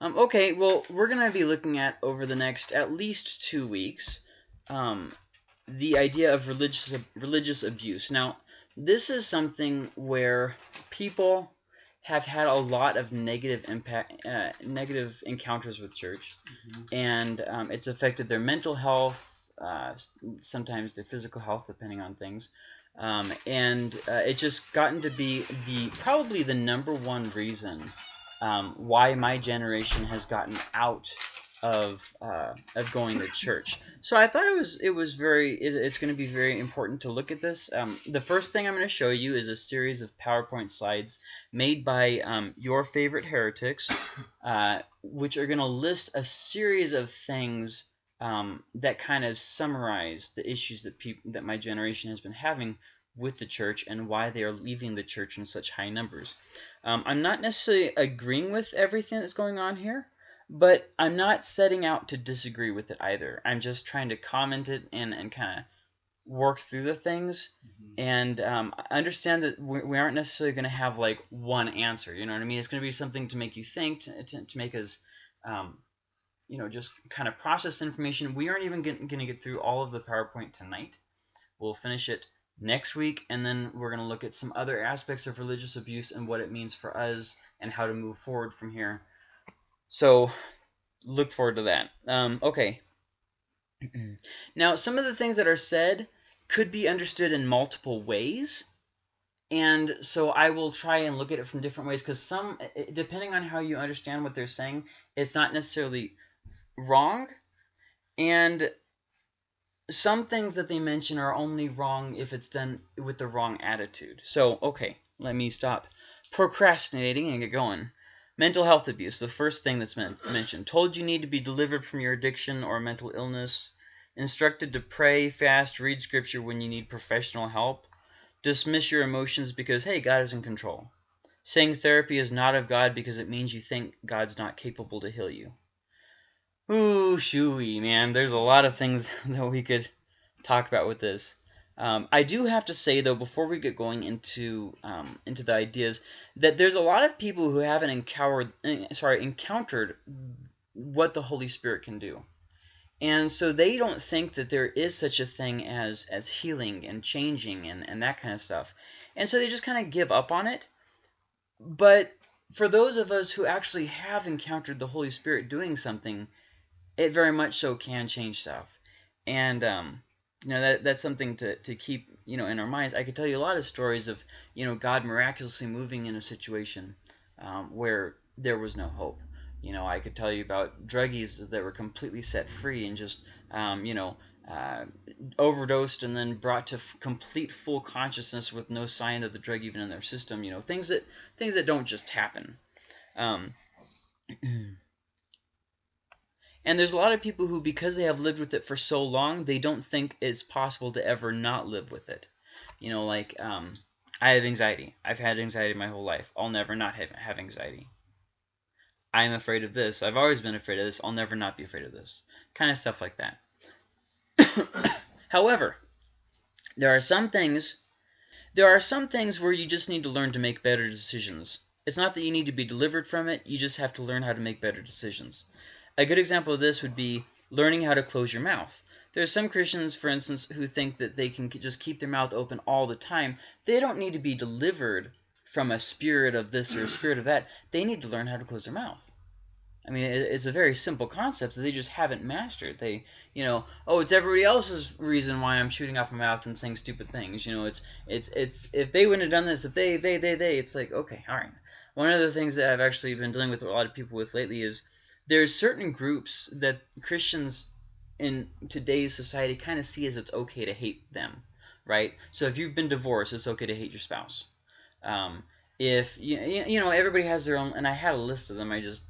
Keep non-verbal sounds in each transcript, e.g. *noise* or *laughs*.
Um, okay, well, we're going to be looking at over the next at least two weeks um, the idea of religious religious abuse. Now, this is something where people have had a lot of negative impact, uh, negative encounters with church, Mhm. and um, it's affected their mental health, uh, sometimes their physical health, depending on things. Um, and uh, it's just gotten to be the probably the number one reason um, why my generation has gotten out of uh, of going to church. So I thought it was it was very it, it's going to be very important to look at this. Um, the first thing I'm going to show you is a series of PowerPoint slides made by um, your favorite heretics, *coughs* uh, which are going to list a series of things um, that kind of summarize the issues that people that my generation has been having with the church and why they are leaving the church in such high numbers. Um, I'm not necessarily agreeing with everything that's going on here, but I'm not setting out to disagree with it either. I'm just trying to comment it and, and kind of work through the things Mhm. and um, understand that we, we aren't necessarily going to have like one answer. You know what I mean? It's going to be something to make you think, to, to, to make us, um, you know, just kind of process information. We aren't even going to get through all of the PowerPoint tonight. We'll finish it next week, and then we're going to look at some other aspects of religious abuse and what it means for us and how to move forward from here. So look forward to that. Um, okay. *clears throat* now, some of the things that are said could be understood in multiple ways. And so I will try and look at it from different ways because some, depending on how you understand what they're saying, it's not necessarily wrong. And some things that they mention are only wrong if it's done with the wrong attitude. So, okay, let me stop procrastinating and get going. Mental health abuse, the first thing that's men- mentioned. Told you need to be delivered from your addiction or mental illness. Instructed to pray, fast, read scripture when you need professional help. Dismiss your emotions because, hey, God is in control. Saying therapy is not of God because it means you think God's not capable to heal you. Ooh, shooey, man. There's a lot of things *laughs* that we could talk about with this. Um, I do have to say though, before we get going into um, into the ideas, that there's a lot of people who haven't encountered, eh, sorry, encountered what the Holy Spirit can do, and so they don't think that there is such a thing as as healing and changing and and that kind of stuff, and so they just kind of give up on it. But for those of us who actually have encountered the Holy Spirit doing something, it very much so can change stuff. And um, you know that that's something to, to keep you know in our minds. I could tell you a lot of stories of you know God miraculously moving in a situation um, where there was no hope. You know, I could tell you about druggies that were completely set free and just um, you know uh, overdosed and then brought to complete full consciousness with no sign of the drug even in their system. You know, things that things that don't just happen. Um, *clears throat* And there's a lot of people who, because they have lived with it for so long, they don't think it's possible to ever not live with it. You know, like um, I have anxiety. I've had anxiety my whole life. I'll never not have, have anxiety. I'm afraid of this. I've always been afraid of this. I'll never not be afraid of this. Kind of stuff like that. *coughs* However, there are some things there are some things where you just need to learn to make better decisions. It's not that you need to be delivered from it, you just have to learn how to make better decisions. A good example of this would be learning how to close your mouth. There are some Christians, for instance, who think that they can just keep their mouth open all the time. They don't need to be delivered from a spirit of this or a spirit of that. They need to learn how to close their mouth. I mean, it's a very simple concept that they just haven't mastered. They, you know, oh, it's everybody else's reason why I'm shooting off my mouth and saying stupid things. You know, it's it's it's if they wouldn't have done this, if they they they they, it's like okay, all right. One of the things that I've actually been dealing with a lot of people with lately is there's certain groups that Christians in today's society kind of see as it's okay to hate them, right? So if you've been divorced, it's okay to hate your spouse. Um, if you you know everybody has their own, and I had a list of them. I just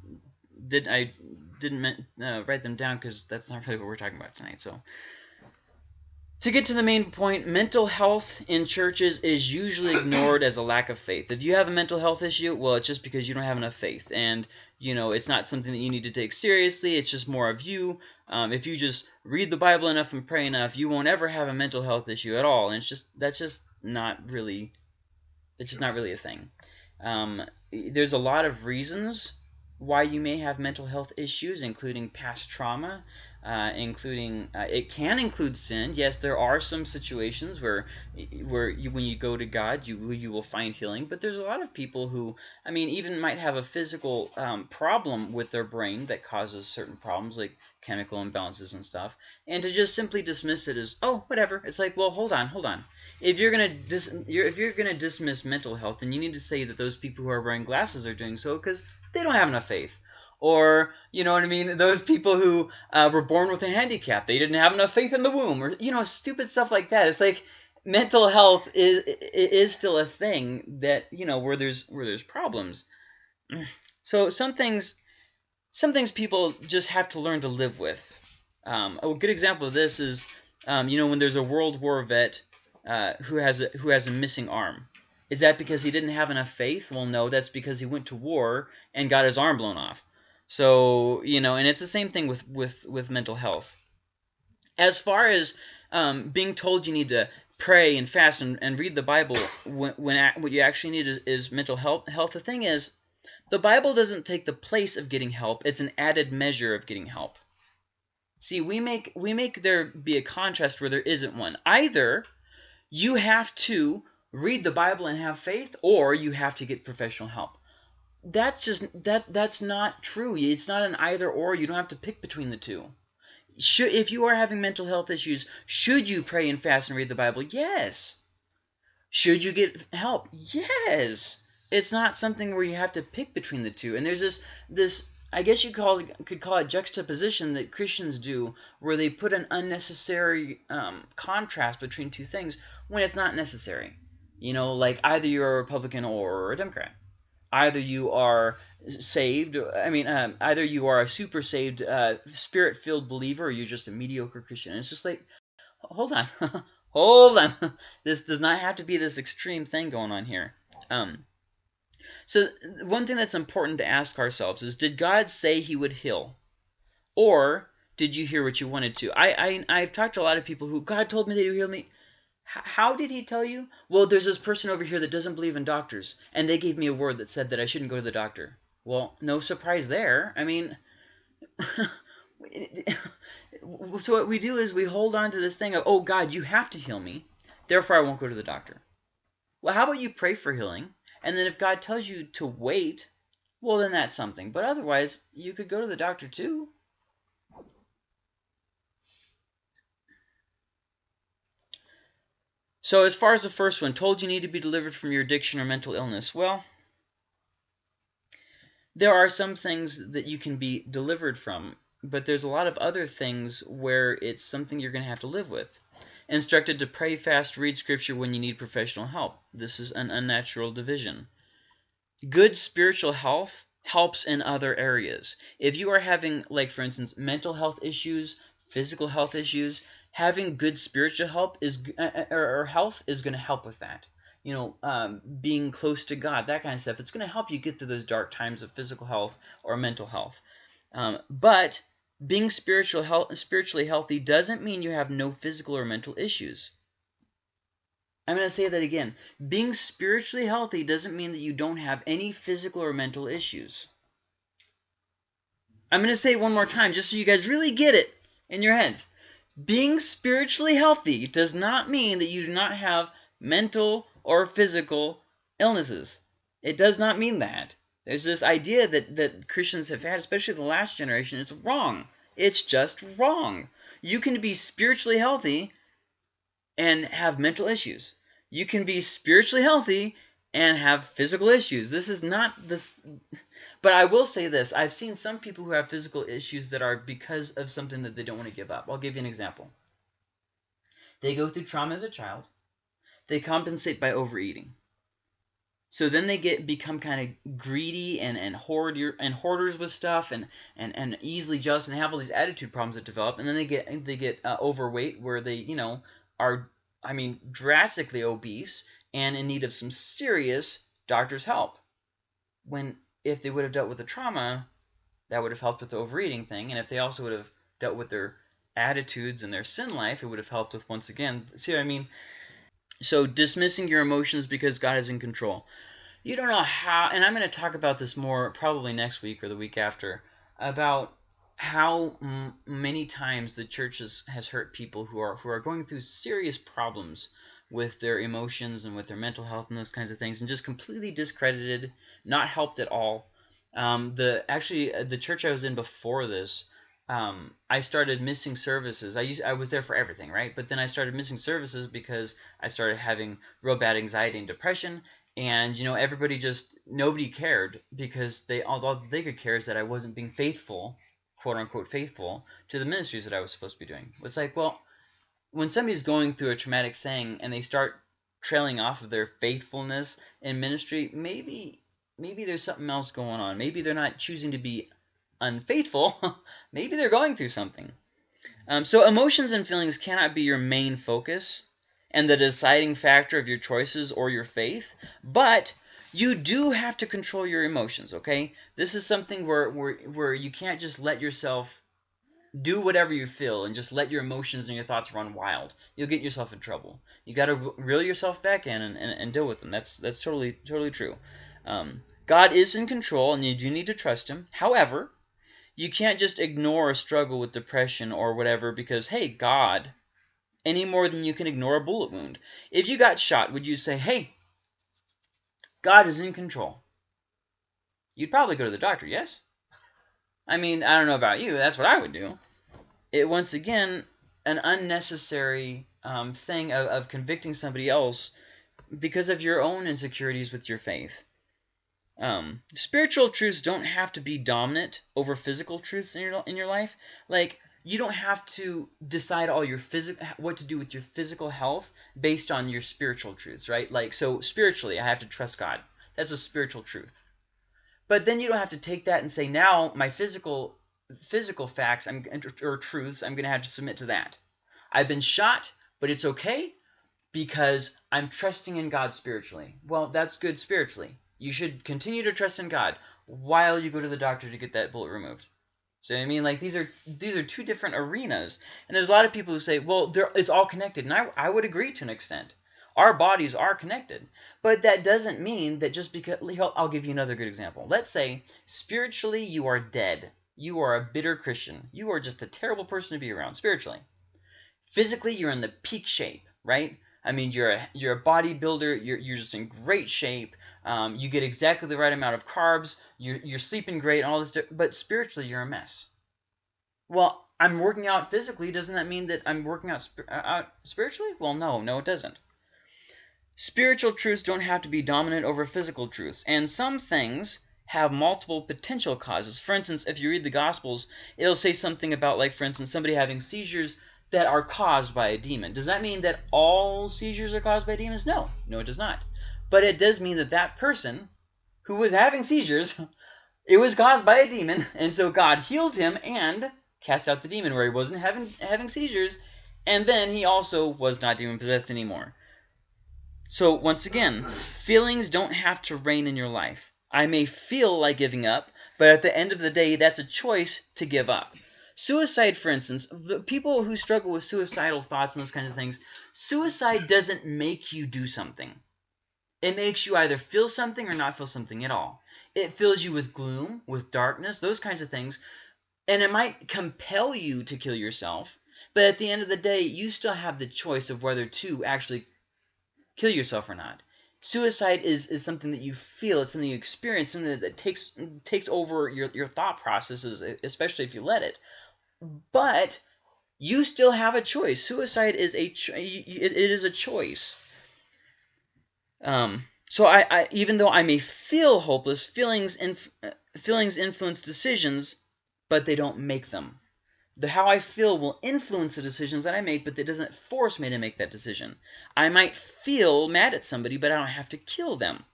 did I didn't uh, write them down because that's not really what we're talking about tonight. So to get to the main point, mental health in churches is usually ignored as a lack of faith. If you have a mental health issue, well, it's just because you don't have enough faith, and you know it's not something that you need to take seriously. It's just more of you. Um, if you just read the Bible enough and pray enough, you won't ever have a mental health issue at all. And it's just that's just not really, it's just not really a thing. Um, there's a lot of reasons why you may have mental health issues, including past trauma, uh, including uh, it can include sin. Yes, there are some situations where where you, when you go to God, you you will find healing. But there's a lot of people who, I mean, even might have a physical um, problem with their brain that causes certain problems like chemical imbalances and stuff. And to just simply dismiss it as oh whatever, it's like well hold on hold on. If you're gonna dis you're, if you're gonna dismiss mental health, then you need to say that those people who are wearing glasses are doing so because they don't have enough faith or you know what I mean, those people who uh, were born with a handicap, they didn't have enough faith in the womb, or you know, stupid stuff like that. It's like mental health is is still a thing that you know where there's where there's problems. So some things, some things people just have to learn to live with. Um, a good example of this is, um, you know, when there's a World War vet uh, who has a, who has a missing arm. Is that because he didn't have enough faith? Well, no, that's because he went to war and got his arm blown off. So, you know, and it's the same thing with, with, with mental health. As far as um, being told you need to pray and fast and, and read the Bible when, when what you actually need is, is mental health, health, the thing is, the Bible doesn't take the place of getting help. It's an added measure of getting help. See, we make we make there be a contrast where there isn't one. Either you have to read the Bible and have faith, or you have to get professional help that's just that that's not true. It's not an either or. You don't have to pick between the two. Should if you are having mental health issues, should you pray and fast and read the Bible? Yes. Should you get help? Yes. It's not something where you have to pick between the two. And there's this this I guess you call could call it juxtaposition that Christians do, where they put an unnecessary um, contrast between two things when it's not necessary. You know, like either you're a Republican or a Democrat either you are saved i mean um, either you are a super saved uh, spirit filled believer or you're just a mediocre christian. And it's just like hold on *laughs* hold on. *laughs* This does not have to be this extreme thing going on here. Um, so one thing that's important to ask ourselves is did god say he would heal? Or did you hear what you wanted to? I, I i've talked to a lot of people who god told me that he would heal me how did he tell you? Well, there's this person over here that doesn't believe in doctors, and they gave me a word that said that I shouldn't go to the doctor. Well, no surprise there. I mean, *laughs* so what we do is we hold on to this thing of, oh, God, you have to heal me, therefore I won't go to the doctor. Well, how about you pray for healing, and then if God tells you to wait, well, then that's something. But otherwise, you could go to the doctor too. So as far as the first one, told you need to be delivered from your addiction or mental illness. Well, there are some things that you can be delivered from, but there's a lot of other things where it's something you're going to have to live with. Instructed to pray, fast, read scripture when you need professional help. This is an unnatural division. Good spiritual health helps in other areas. If you are having, like for instance, mental health issues, physical health issues, having good spiritual help is uh, uh, or, health is going to help with that. You know, um, being close to God, that kind of stuff. It's going to help you get through those dark times of physical health or mental health. Um, but being spiritual health, spiritually healthy doesn't mean you have no physical or mental issues. I'm going to say that again. Being spiritually healthy doesn't mean that you don't have any physical or mental issues. I'm going to say it one more time just so you guys really get it in your heads. Being spiritually healthy does not mean that you do not have mental or physical illnesses. It does not mean that. There's this idea that, that Christians have had, especially the last generation. It's wrong. It's just wrong. You can be spiritually healthy and have mental issues. You can be spiritually healthy and have physical issues. This is not this but I will say this. I've seen some people who have physical issues that are because of something that they don't want to give up. I'll give you an example. They go through trauma as a child. They compensate by overeating. So then they get become kind of greedy and and hoard your, and hoarders with stuff and and and easily jealous and have all these attitude problems that develop and then they get they get uh, overweight where they you know are I mean drastically obese and in need of some serious doctor's help. When if they would have dealt with the trauma, that would have helped with the overeating thing. And if they also would have dealt with their attitudes and their sin life, it would have helped with, once again, see what I mean? So dismissing your emotions because God is in control. you don't know how, and I'm going to talk about this more probably next week or the week after, about how many times the church has, has hurt people who are who are going through serious problems with their emotions and with their mental health and those kinds of things, and just completely discredited, not helped at all. Um, the actually uh, the church I was in before this, um, I started missing services. I used I was there for everything, right? But then I started missing services because I started having real bad anxiety and depression, and you know everybody just nobody cared because they all they could care is that I wasn't being faithful, quote unquote faithful to the ministries that I was supposed to be doing. It's like well, when somebody's going through a traumatic thing and they start trailing off of their faithfulness in ministry, maybe maybe there's something else going on. Maybe they're not choosing to be unfaithful. *laughs* maybe they're going through something. Um, so emotions and feelings cannot be your main focus and the deciding factor of your choices or your faith, but you do have to control your emotions, okay? This is something where, where, where you can't just let yourself do whatever you feel and just let your emotions and your thoughts run wild. You'll get yourself in trouble. You got to reel yourself back in and, and, and, deal with them. That's that's totally totally true. Um, God is in control, and you do need to trust Him. However, you can't just ignore a struggle with depression or whatever because, hey, God any more than you can ignore a bullet wound. If you got shot, would you say, hey, God is in control? You'd probably go to the doctor, yes? I mean, I don't know about you. That's what I would do. It, once again, an unnecessary um, thing of, of convicting somebody else because of your own insecurities with your faith. Um, spiritual truths don't have to be dominant over physical truths in your in your life. Like you don't have to decide all your physical what to do with your physical health based on your spiritual truths, right? Like so spiritually, I have to trust God. That's a spiritual truth. But then you don't have to take that and say now my physical physical facts I'm, or truths I'm going to have to submit to that. I've been shot, but it's okay because I'm trusting in God spiritually. Well, that's good spiritually. You should continue to trust in God while you go to the doctor to get that bullet removed. So I mean, like these are these are two different arenas, and there's a lot of people who say, well, it's all connected, and I I would agree to an extent. Our bodies are connected, but that doesn't mean that just because I'll give you another good example. Let's say spiritually you are dead. You are a bitter Christian. You are just a terrible person to be around spiritually. Physically, you're in the peak shape, right? I mean, you're a you're a bodybuilder. You're you're just in great shape. Um, you get exactly the right amount of carbs. You're, you're sleeping great, all this, but spiritually you're a mess. Well, I'm working out physically. Doesn't that mean that I'm working out, uh, out spiritually? Well, no, no, it doesn't. Spiritual truths don't have to be dominant over physical truths, and some things have multiple potential causes. For instance, if you read the Gospels, it'll say something about, like, for instance, somebody having seizures that are caused by a demon. Does that mean that all seizures are caused by demons? No, no, it does not. But it does mean that that person who was having seizures, it was caused by a demon, and so God healed him and cast out the demon where he wasn't having having seizures, and then he also was not demon possessed anymore. So once again, feelings don't have to reign in your life. I may feel like giving up, but at the end of the day, that's a choice to give up. Suicide, for instance, the people who struggle with suicidal thoughts and those kinds of things, suicide doesn't make you do something. It makes you either feel something or not feel something at all. It fills you with gloom, with darkness, those kinds of things. And it might compel you to kill yourself. But at the end of the day, you still have the choice of whether to actually kill yourself or not. Suicide is, is something that you feel, it's something you experience, something that, that takes takes over your, your thought processes, especially if you let it. But you still have a choice. Suicide is a it is a choice. Um, so I, I, even though I may feel hopeless, feelings inf feelings influence decisions, but they don't make them. The how I feel will influence the decisions that I make, but that doesn't force me to make that decision. I might feel mad at somebody, but I don't have to kill them.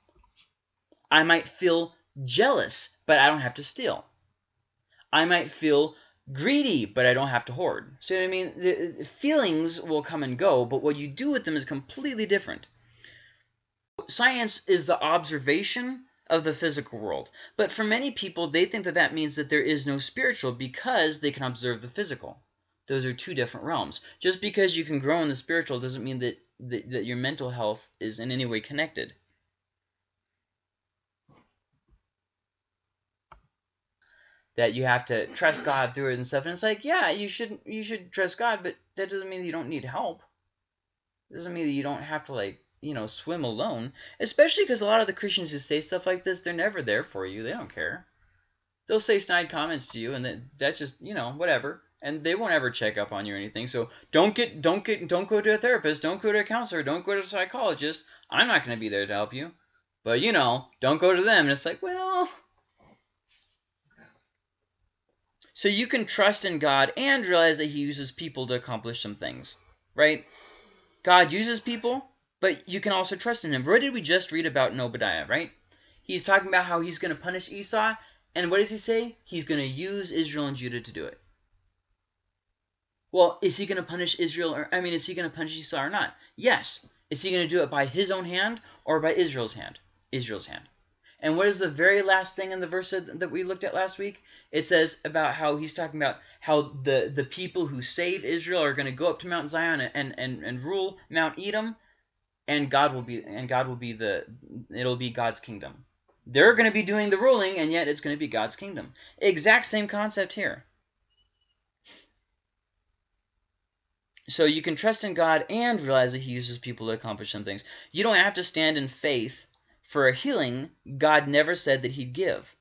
I might feel jealous, but I don't have to steal. I might feel greedy, but I don't have to hoard. See what I mean, the feelings will come and go, but what you do with them is completely different science is the observation of the physical world. But for many people, they think that that means that there is no spiritual because they can observe the physical. Those are two different realms. Just because you can grow in the spiritual doesn't mean that, that, that your mental health is in any way connected. That you have to trust God through it and stuff. And it's like, yeah, you should you should trust God, but that doesn't mean that you don't need help. It doesn't mean that you don't have to like you know swim alone. Especially because a lot of the Christians who say stuff like this, they're never there for you. They don't care. They'll say snide comments to you, and that that's just you know whatever. And they won't ever check up on you or anything. So don't get don't get don't go to a therapist, don't go to a counselor, don't go to a psychologist. I'm not going to be there to help you. But you know, don't go to them. And it's like, well, So you can trust in God and realize that he uses people to accomplish some things, right? God uses people, but you can also trust in him. What did we just read about in Obadiah, right? He's talking about how he's going to punish Esau, and what does he say? He's going to use Israel and Judah to do it. Well, is he going to punish Israel, or I mean, is he going to punish Esau or not? Yes. Is he going to do it by his own hand or by Israel's hand? Israel's hand. And what is the very last thing in the verse that we looked at last week? It says about how he's talking about how the, the people who save Israel are going to go up to Mount Zion and, and, and rule Mount Edom, and God will be and God will be the it'll be God's kingdom. They're going to be doing the ruling, and yet it's going to be God's kingdom. Exact same concept here. So you can trust in God and realize that he uses people to accomplish some things. You don't have to stand in faith for a healing God never said that he'd give.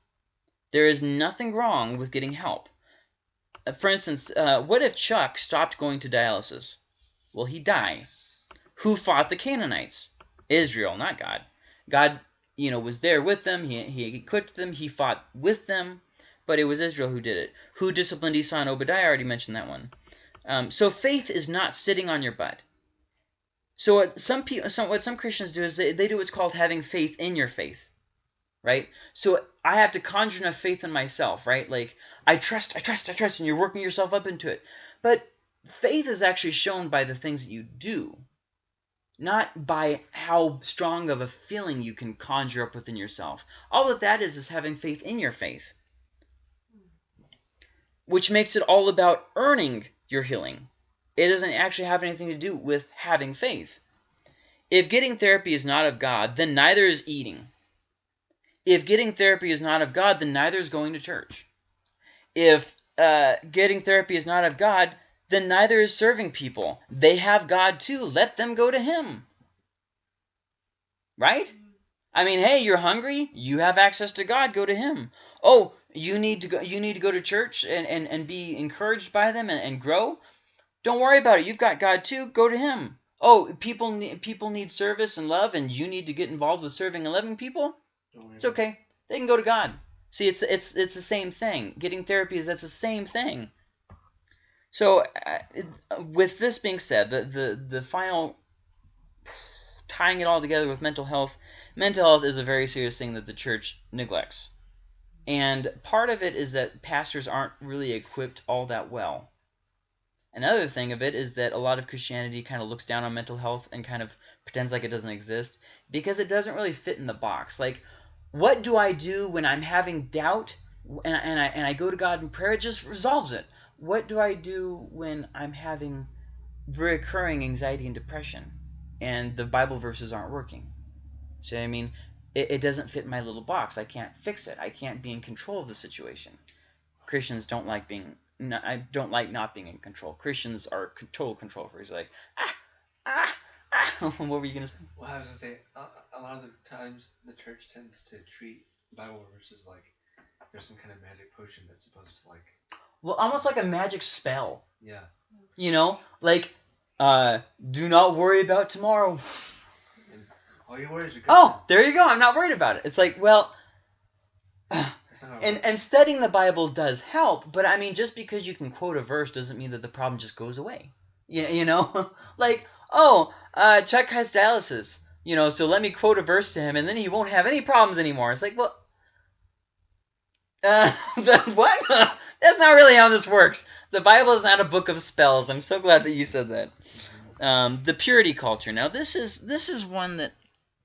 There is nothing wrong with getting help. Uh, for instance, uh, what if Chuck stopped going to dialysis? Will he die? Who fought the Canaanites? Israel, not God. God, you know, was there with them. He, he equipped them. He fought with them. But it was Israel who did it. Who disciplined Esau and Obadiah? I already mentioned that one. Um, so faith is not sitting on your butt. So what some people, some, what some Christians do is they, they do what's called having faith in your faith, right? So I have to conjure enough faith in myself, right? Like I trust, I trust, I trust, and you're working yourself up into it. But faith is actually shown by the things that you do, not by how strong of a feeling you can conjure up within yourself. All that that is is having faith in your faith, which makes it all about earning your healing. It doesn't actually have anything to do with having faith. If getting therapy is not of God, then neither is eating. If getting therapy is not of God, then neither is going to church. If uh, getting therapy is not of God, then neither is serving people. They have God too. Let them go to Him. Right? I mean, hey, you're hungry. You have access to God. Go to Him. Oh, you need to go. You need to go to church and, and, and be encouraged by them and, and grow. Don't worry about it. You've got God too. Go to Him. Oh, people need people need service and love, and you need to get involved with serving and loving people. It's okay. They can go to God. See, it's it's it's the same thing. Getting therapy is that's the same thing. So, uh, with this being said, the the the final tying it all together with mental health, mental health is a very serious thing that the church neglects. And part of it is that pastors aren't really equipped all that well. Another thing of it is that a lot of Christianity kind of looks down on mental health and kind of pretends like it doesn't exist because it doesn't really fit in the box. Like, what do I do when I'm having doubt and, and, I, and I go to God in prayer? It just resolves it. What do I do when I'm having recurring anxiety and depression and the Bible verses aren't working? See what I mean? It, it doesn't fit my little box. I can't fix it. I can't be in control of the situation. Christians don't like being no, I don't like not being in control. Christians are total control freaks. Like, ah, ah, ah. *laughs* what were you gonna say? Well, I was gonna say a, a lot of the times the church tends to treat Bible verses like there's some kind of magic potion that's supposed to like. Well, almost like a magic spell. Yeah. You know, like, uh, do not worry about tomorrow. All you worry is your Oh, there you go. I'm not worried about it. It's like, well. and and studying the Bible does help, but I mean, just because you can quote a verse doesn't mean that the problem just goes away. You, you know, *laughs* like oh, uh, Chuck has dialysis, you know, so let me quote a verse to him, and then he won't have any problems anymore. It's like, well, uh, *laughs* what? *laughs* That's not really how this works. The Bible is not a book of spells. I'm so glad that you said that. Um, the purity culture. Now, this is this is one that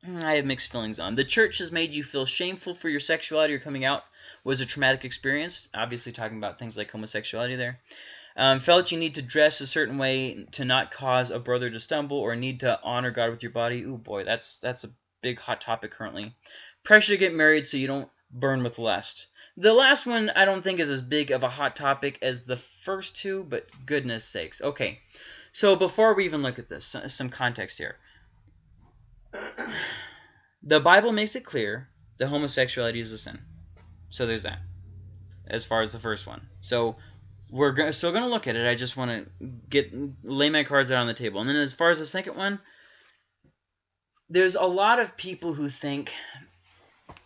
I have mixed feelings on. The church has made you feel shameful for your sexuality or coming out was a traumatic experience, obviously talking about things like homosexuality there. Um, felt you need to dress a certain way to not cause a brother to stumble or need to honor God with your body. Ooh, boy, that's that's a big hot topic currently. Pressure to get married so you don't burn with lust. The last one I don't think is as big of a hot topic as the first two, but goodness sakes. Okay, so before we even look at this, some context here. *clears throat* The Bible makes it clear that homosexuality is a sin. So there's that. As far as the first one. So we're still going to look at it. I just want to get lay my cards out on the table. And then as far as the second one, there's a lot of people who think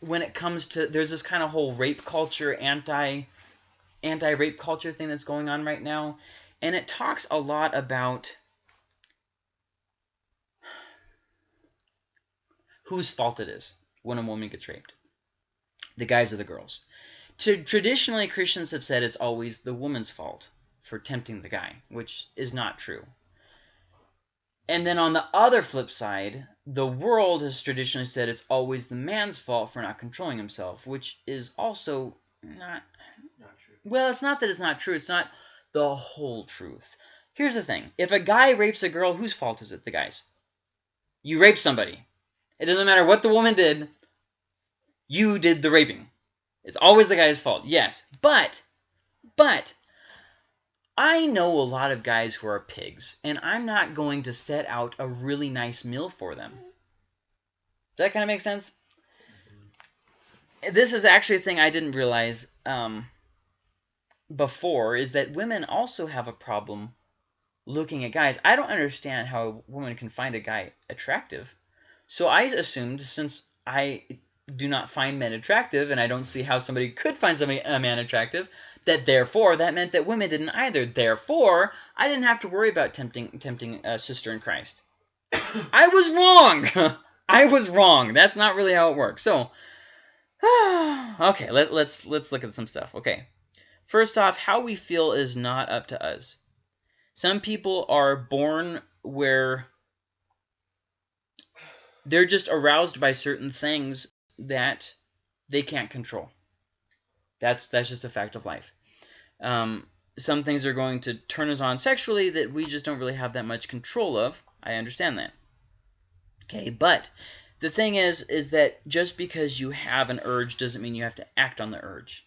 when it comes to there's this kind of whole rape culture, anti anti rape culture thing that's going on right now, and it talks a lot about whose fault it is when a woman gets raped. The guys or the girls. To, traditionally, Christians have said it's always the woman's fault for tempting the guy, which is not true. And then on the other flip side, the world has traditionally said it's always the man's fault for not controlling himself, which is also not. Not true. Well, it's not that it's not true. It's not the whole truth. Here's the thing: if a guy rapes a girl, whose fault is it? The guy's. You raped somebody. It doesn't matter what the woman did. You did the raping. It's always the guy's fault. Yes, but, but, I know a lot of guys who are pigs, and I'm not going to set out a really nice meal for them. Does that kind of make sense? This is actually a thing I didn't realize um, before, is that women also have a problem looking at guys. I don't understand how a woman can find a guy attractive. So I assumed, since I do not find men attractive, and I don't see how somebody could find somebody a man attractive, that therefore that meant that women didn't either. Therefore, I didn't have to worry about tempting tempting a sister in Christ. *coughs* I was wrong. *laughs* I was wrong. That's not really how it works. So, *sighs* okay, let, let's let's look at some stuff. Okay, first off, how we feel is not up to us. Some people are born where they're just aroused by certain things that they can't control. That's that's just a fact of life. Um, some things are going to turn us on sexually that we just don't really have that much control of. I understand that. Okay, but the thing is, is that just because you have an urge doesn't mean you have to act on the urge.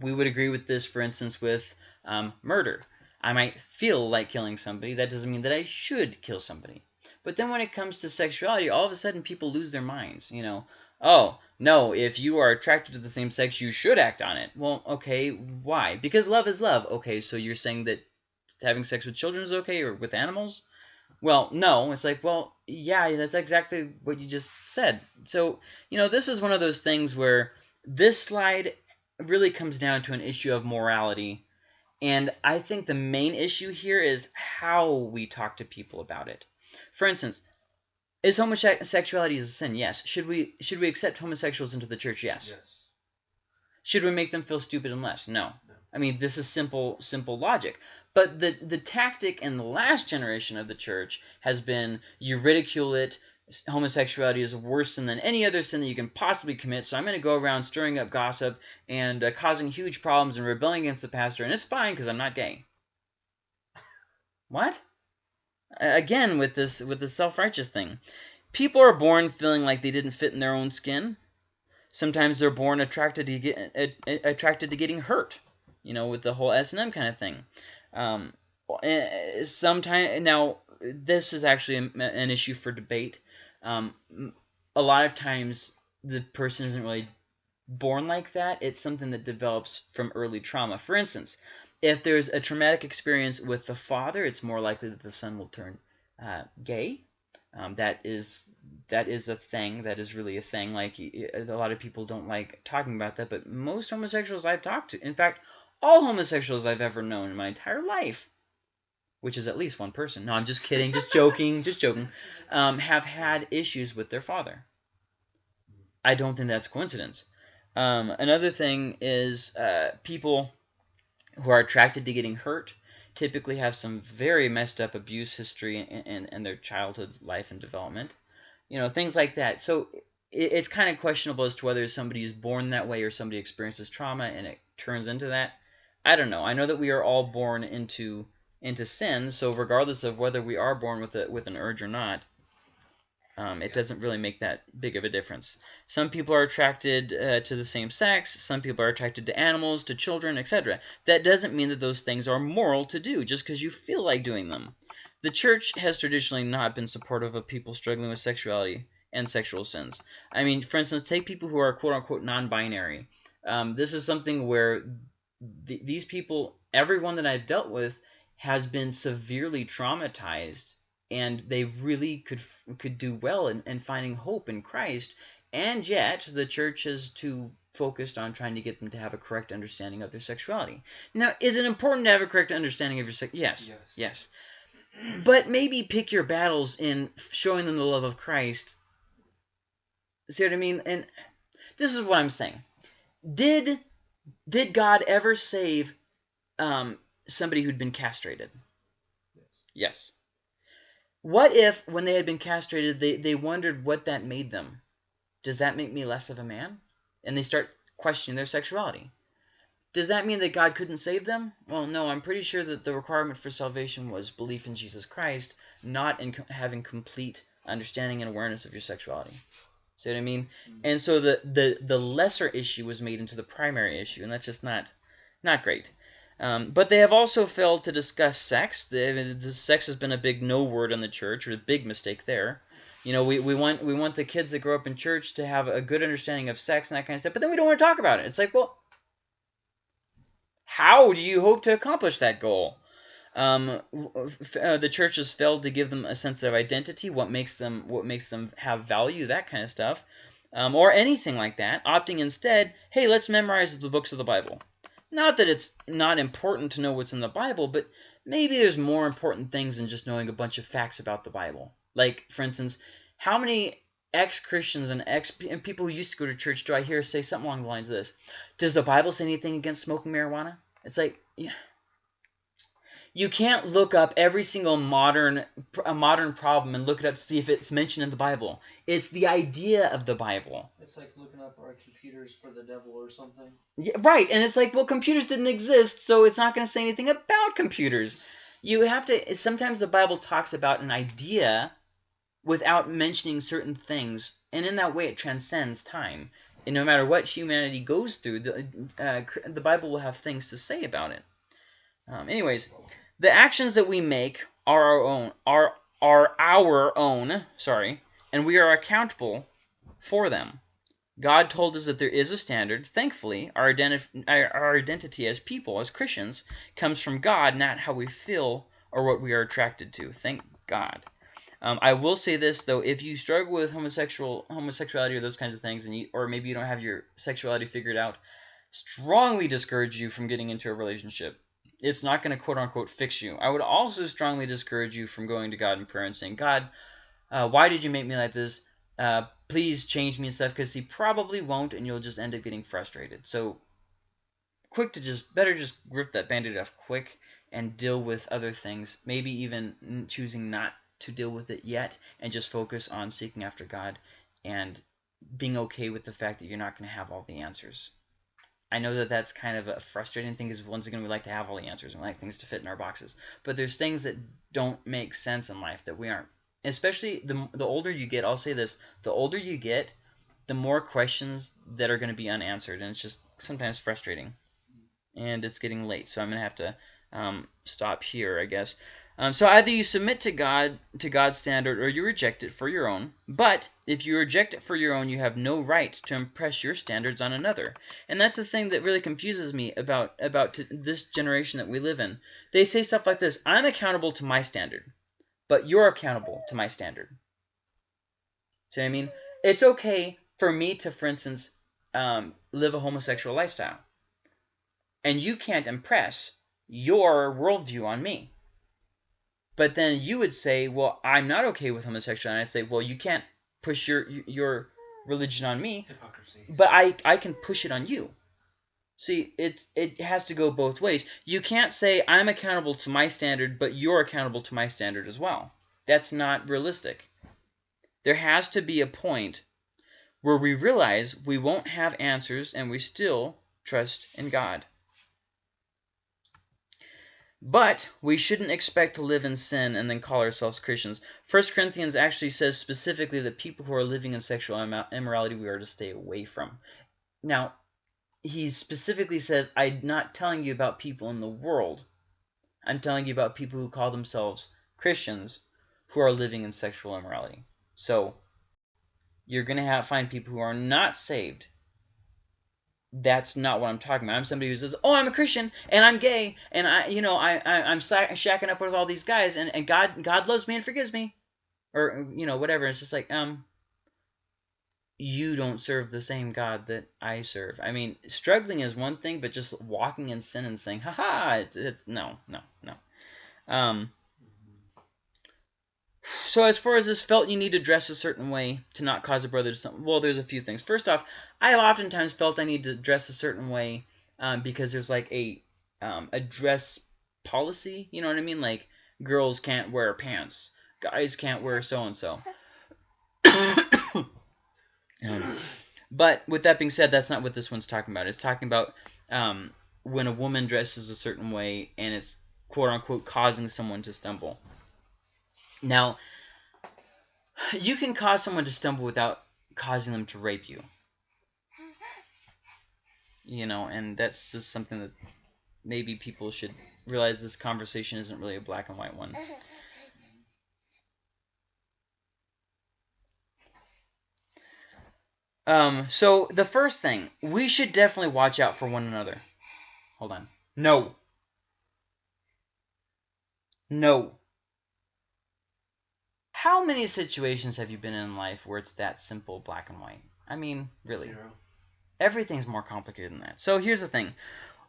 We would agree with this, for instance, with um, murder. I might feel like killing somebody. That doesn't mean that I should kill somebody. But then when it comes to sexuality, all of a sudden people lose their minds. You know, oh, no, if you are attracted to the same sex, you should act on it. Well, okay, why? Because love is love. Okay, so you're saying that having sex with children is okay or with animals? Well, no. It's like, well, yeah, that's exactly what you just said. So, you know, this is one of those things where this slide really comes down to an issue of morality. And I think the main issue here is how we talk to people about it. For instance, is homosexuality a sin? Yes. Should we should we accept homosexuals into the church? Yes. Yes. Should we make them feel stupid and less? No. No. I mean, this is simple simple logic. But the the tactic in the last generation of the church has been you ridicule it. Homosexuality is worse than any other sin that you can possibly commit. So I'm going to go around stirring up gossip and uh, causing huge problems and rebelling against the pastor, and it's fine because I'm not gay. *laughs* What? Again with this with the self-righteous thing. People are born feeling like they didn't fit in their own skin. Sometimes they're born attracted to get attracted to getting hurt you know with the whole s&m kind of thing. Um, sometimes now this is actually an issue for debate. Um, a lot of times the person isn't really born like that. It's something that develops from early trauma. For instance if there's a traumatic experience with the father, it's more likely that the son will turn uh, gay. Um, that is that is a thing. That is really a thing. Like a lot of people don't like talking about that, but most homosexuals I've talked to, in fact, all homosexuals I've ever known in my entire life, which is at least one person. No, I'm just kidding, just *laughs* joking, just joking. Um, have had issues with their father. I don't think that's coincidence. Um, another thing is uh, people who are attracted to getting hurt typically have some very messed up abuse history in, in, in their childhood life and development. You know, things like that. So it, it's kind of questionable as to whether somebody is born that way or somebody experiences trauma and it turns into that. I don't know. I know that we are all born into into sin, so regardless of whether we are born with a, with an urge or not, Um, it doesn't really make that big of a difference. Some people are attracted uh, to the same sex. Some people are attracted to animals, to children, etc. That doesn't mean that those things are moral to do just because you feel like doing them. The church has traditionally not been supportive of people struggling with sexuality and sexual sins. I mean, for instance, take people who are quote unquote non binary. Um, this is something where th- these people, everyone that I've dealt with, has been severely traumatized and they really could could do well in, in finding hope in Christ, and yet the church is too focused on trying to get them to have a correct understanding of their sexuality. Now, is it important to have a correct understanding of your sex? Yes, Yes. yes. But maybe pick your battles in showing them the love of Christ. See what I mean? And this is what I'm saying. Did did God ever save um, somebody who'd been castrated? Yes. Yes. What if, when they had been castrated, they, they wondered what that made them? Does that make me less of a man? And they start questioning their sexuality. Does that mean that God couldn't save them? Well, no, I'm pretty sure that the requirement for salvation was belief in Jesus Christ, not in co- having complete understanding and awareness of your sexuality. See what I mean? Mm. And so the, the, the lesser issue was made into the primary issue, and that's just not not great. Um, but they have also failed to discuss sex. The, sex has been a big no word in the church, or a big mistake there. You know, we, we want we want the kids that grow up in church to have a good understanding of sex and that kind of stuff, but then we don't want to talk about it. It's like, well, how do you hope to accomplish that goal? Um, f- uh, the church has failed to give them a sense of identity, what makes them what makes them have value, that kind of stuff, um, or anything like that. Opting instead, hey, let's memorize the books of the Bible. Not that it's not important to know what's in the Bible, but maybe there's more important things than just knowing a bunch of facts about the Bible. Like, for instance, how many ex-Christians and ex and people who used to go to church do I hear say something along the lines of this? Does the Bible say anything against smoking marijuana? It's like, yeah. You can't look up every single modern a modern problem and look it up to see if it's mentioned in the Bible. It's the idea of the Bible. It's like looking up our computers for the devil or something. Yeah, right, and it's like, well, computers didn't exist, so it's not going to say anything about computers. You have to. Sometimes the Bible talks about an idea without mentioning certain things, and in that way, it transcends time. And no matter what humanity goes through, the uh, the Bible will have things to say about it. Um, anyways, the actions that we make are our own. Are are our own. Sorry, and we are accountable for them. God told us that there is a standard. Thankfully, our, our identity as people, as Christians, comes from God, not how we feel or what we are attracted to. Thank God. Um, I will say this though: if you struggle with homosexual homosexuality or those kinds of things, and you, or maybe you don't have your sexuality figured out, strongly discourage you from getting into a relationship. It's not going to quote unquote fix you. I would also strongly discourage you from going to God in prayer and saying, God, uh, why did you make me like this? Uh, please change me and stuff because he probably won't and you'll just end up getting frustrated so quick to just better just rip that band-aid off quick and deal with other things maybe even choosing not to deal with it yet and just focus on seeking after god and being okay with the fact that you're not going to have all the answers i know that that's kind of a frustrating thing because once again we like to have all the answers and we like things to fit in our boxes. But there's things that don't make sense in life that we aren't. Especially the, the older you get i'll say this the older you get the more questions that are going to be unanswered and it's just sometimes frustrating. And it's getting late so i'm going to have to um, stop here i guess um, so either you submit to god to god's standard or you reject it for your own. But if you reject it for your own you have no right to impress your standards on another. And that's the thing that really confuses me about about this generation that we live in. They say stuff like this i'm accountable to my standard but you're accountable to my standard. See what i mean? It's okay for me to, for instance, um, live a homosexual lifestyle. And you can't impress your worldview on me. But then you would say, well, I'm not okay with homosexuality. And I say, well, you can't push your your religion on me, Hypocrisy. but I, I can push it on you. See, it, it has to go both ways. You can't say, I'm accountable to my standard, but you're accountable to my standard as well. That's not realistic. There has to be a point where we realize we won't have answers and we still trust in God. But we shouldn't expect to live in sin and then call ourselves Christians. First Corinthians actually says specifically that people who are living in sexual immorality we are to stay away from. Now, he specifically says, I'm not telling you about people in the world. I'm telling you about people who call themselves Christians who are living in sexual immorality. So, you're going to find people who are not saved that's not what I'm talking about. I'm somebody who says, "Oh, I'm a Christian and I'm gay and I, you know, I, I I'm shacking up with all these guys and, and God God loves me and forgives me," or you know whatever. It's just like um, you don't serve the same God that I serve. I mean, struggling is one thing, but just walking in sin and saying, "Ha it's it's no no no." Um, so as far as this felt you need to dress a certain way to not cause a brother to stumble, well, there's a few things. First off, I have oftentimes felt I need to dress a certain way um, because there's like a um, a dress policy. You know what I mean? Like girls can't wear pants, guys can't wear so and so. But with that being said, that's not what this one's talking about. It's talking about um, when a woman dresses a certain way and it's quote unquote causing someone to stumble. Now, you can cause someone to stumble without causing them to rape you. You know, and that's just something that maybe people should realize this conversation isn't really a black and white one. Um, so the first thing, we should definitely watch out for one another. Hold on. No. No. How many situations have you been in life where it's that simple, black and white? I mean, really. Zero. Everything's more complicated than that. So here's the thing.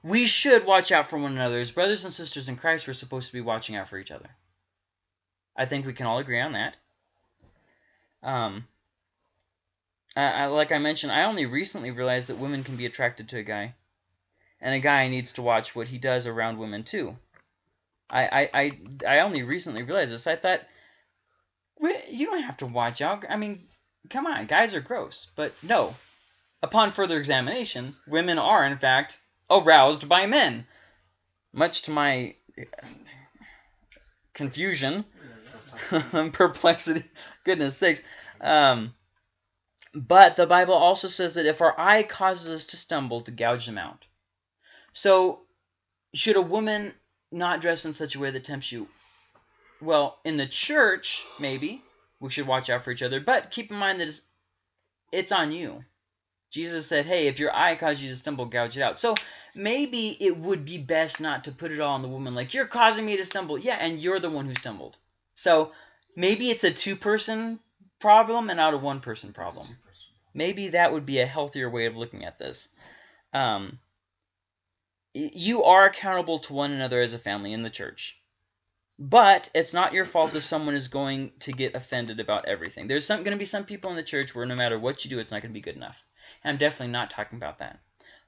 We should watch out for one another. As brothers and sisters in Christ, we're supposed to be watching out for each other. I think we can all agree on that. Um, I, I, like I mentioned, I only recently realized that women can be attracted to a guy. And a guy needs to watch what he does around women, too. I, I, I, I only recently realized this. I thought, you don't have to watch out. I mean, come on, guys are gross. But no. Upon further examination, women are, in fact, aroused by men. Much to my confusion and *laughs* perplexity. Goodness sakes. Um, but the Bible also says that if our eye causes us to stumble, to gouge them out. So, should a woman not dress in such a way that tempts you? Well, in the church, maybe we should watch out for each other. But keep in mind that it's, it's on you. Jesus said, hey, if your eye causes you to stumble, gouge it out. So maybe it would be best not to put it all on the woman. Like, you're causing me to stumble. Yeah, and you're the one who stumbled. So maybe it's a two-person problem and not a one-person problem. Maybe that would be a healthier way of looking at this. Um, you are accountable to one another as a family in the church. But it's not your fault if someone is going to get offended about everything. There's going to be some people in the church where no matter what you do, it's not going to be good enough. And I'm definitely not talking about that.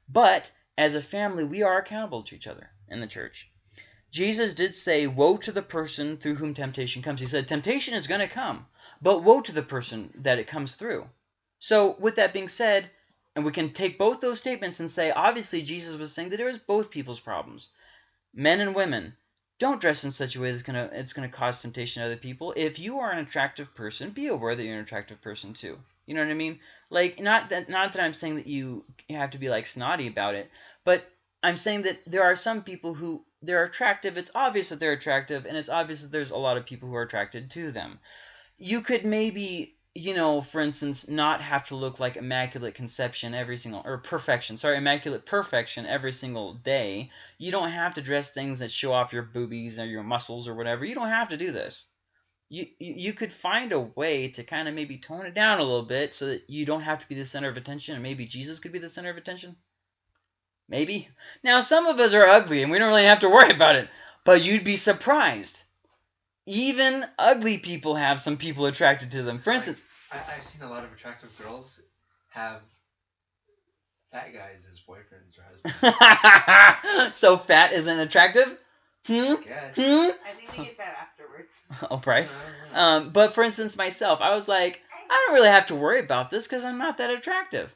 But as a family, we are accountable to each other in the church. Jesus did say, Woe to the person through whom temptation comes. He said, Temptation is going to come, but woe to the person that it comes through. So, with that being said, and we can take both those statements and say, obviously, Jesus was saying that there is both people's problems. Men and women, don't dress in such a way that's gonna it's gonna cause temptation to other people. If you are an attractive person, be aware that you're an attractive person too. You know what I mean? Like not that not that I'm saying that you have to be like snotty about it, but I'm saying that there are some people who they're attractive. It's obvious that they're attractive, and it's obvious that there's a lot of people who are attracted to them. You could maybe you know, for instance, not have to look like immaculate conception every single or perfection. Sorry, immaculate perfection every single day. You don't have to dress things that show off your boobies or your muscles or whatever. You don't have to do this. You you, could find a way to kind of maybe tone it down a little bit so that you don't have to be the center of attention and maybe Jesus could be the center of attention. Maybe. Now some of us are ugly and we don't really have to worry about it, but you'd be surprised even ugly people have some people attracted to them. For instance, I, I've seen a lot of attractive girls have fat guys as boyfriends or husbands. *laughs* so fat isn't attractive? Hmm? I guess. Hmm? I think they get fat afterwards. *laughs* Oh, right. Um, but for instance, myself, I was like, I don't really have to worry about this because I'm not that attractive.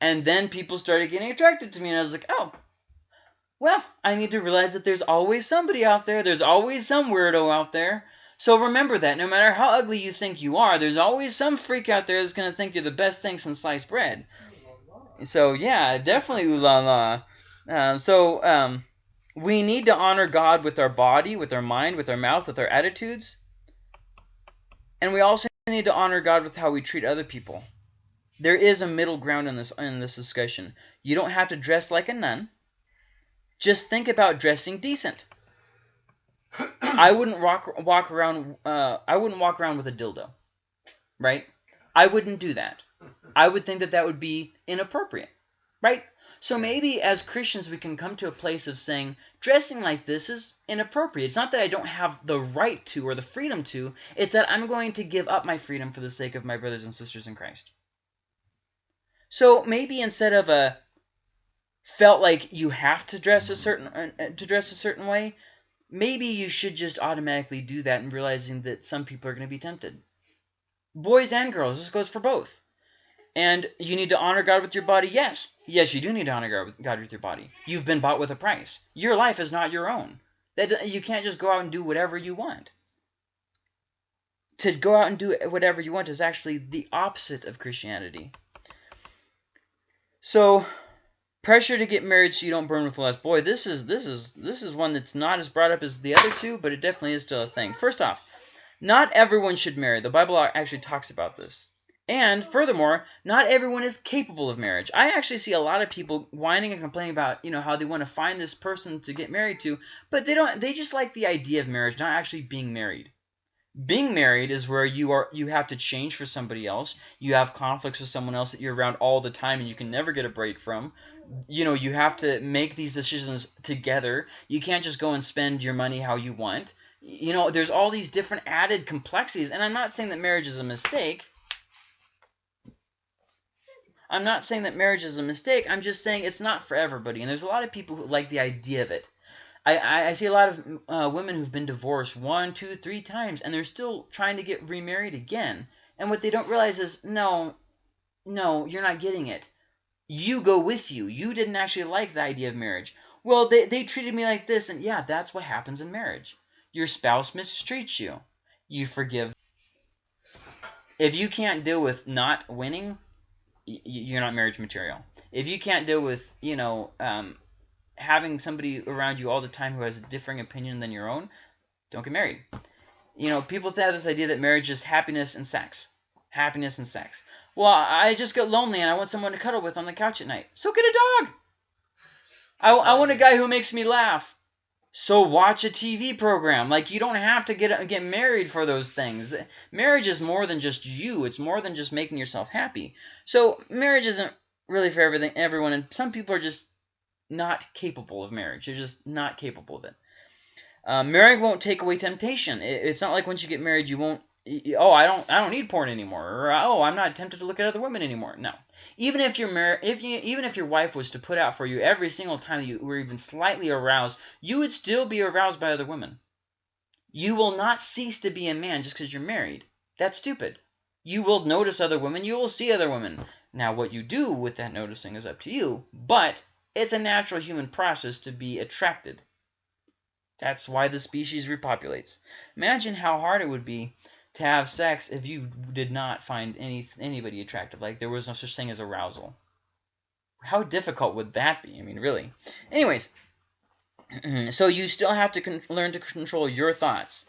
And then people started getting attracted to me, and I was like, oh, Well, I need to realize that there's always somebody out there. There's always some weirdo out there. So remember that no matter how ugly you think you are, there's always some freak out there that's going to think you're the best thing since sliced bread. So yeah, definitely ooh la la. Um, so um, we need to honor God with our body, with our mind, with our mouth, with our attitudes. And we also need to honor God with how we treat other people. There is a middle ground in this in this discussion. You don't have to dress like a nun. Just think about dressing decent. I wouldn't walk walk around. Uh, I wouldn't walk around with a dildo, right? I wouldn't do that. I would think that that would be inappropriate, right? So maybe as Christians we can come to a place of saying dressing like this is inappropriate. It's not that I don't have the right to or the freedom to. It's that I'm going to give up my freedom for the sake of my brothers and sisters in Christ. So maybe instead of a felt like you have to dress a certain uh, to dress a certain way, maybe you should just automatically do that and realizing that some people are going to be tempted. Boys and girls, this goes for both. And you need to honor God with your body. Yes, yes, you do need to honor God with your body. You've been bought with a price. Your life is not your own. That you can't just go out and do whatever you want. To go out and do whatever you want is actually the opposite of Christianity. So pressure to get married so you don't burn with lust. Boy, this is this is this is one that's not as brought up as the other two, but it definitely is still a thing. First off, not everyone should marry. The Bible actually talks about this. And furthermore, not everyone is capable of marriage. I actually see a lot of people whining and complaining about, you know, how they want to find this person to get married to, but they don't they just like the idea of marriage, not actually being married. Being married is where you are you have to change for somebody else. You have conflicts with someone else that you're around all the time and you can never get a break from. You know, you have to make these decisions together. You can't just go and spend your money how you want. You know, there's all these different added complexities, and I'm not saying that marriage is a mistake. I'm not saying that marriage is a mistake. I'm just saying it's not for everybody. And there's a lot of people who like the idea of it. I, I see a lot of uh, women who've been divorced one, two, three times, and they're still trying to get remarried again. And what they don't realize is, no, no, you're not getting it. You go with you. You didn't actually like the idea of marriage. Well, they, they treated me like this, and yeah, that's what happens in marriage. Your spouse mistreats you. You forgive. If you can't deal with not winning, you're not marriage material. If you can't deal with, you know, um, having somebody around you all the time who has a differing opinion than your own, don't get married. You know, people have this idea that marriage is happiness and sex. Happiness and sex. Well, I just get lonely and I want someone to cuddle with on the couch at night. So get a dog. I, I want a guy who makes me laugh. So watch a TV program. Like you don't have to get get married for those things. Marriage is more than just you. It's more than just making yourself happy. So marriage isn't really for everything everyone and some people are just not capable of marriage. You're just not capable of it. Uh, marrying won't take away temptation. It, it's not like once you get married, you won't. Oh, I don't. I don't need porn anymore. Or oh, I'm not tempted to look at other women anymore. No. Even if you're married, if you, even if your wife was to put out for you every single time you were even slightly aroused, you would still be aroused by other women. You will not cease to be a man just because you're married. That's stupid. You will notice other women. You will see other women. Now, what you do with that noticing is up to you. But it's a natural human process to be attracted. That's why the species repopulates. Imagine how hard it would be to have sex if you did not find any anybody attractive. Like there was no such thing as arousal. How difficult would that be? I mean, really. Anyways, *clears throat* so you still have to learn to control your thoughts,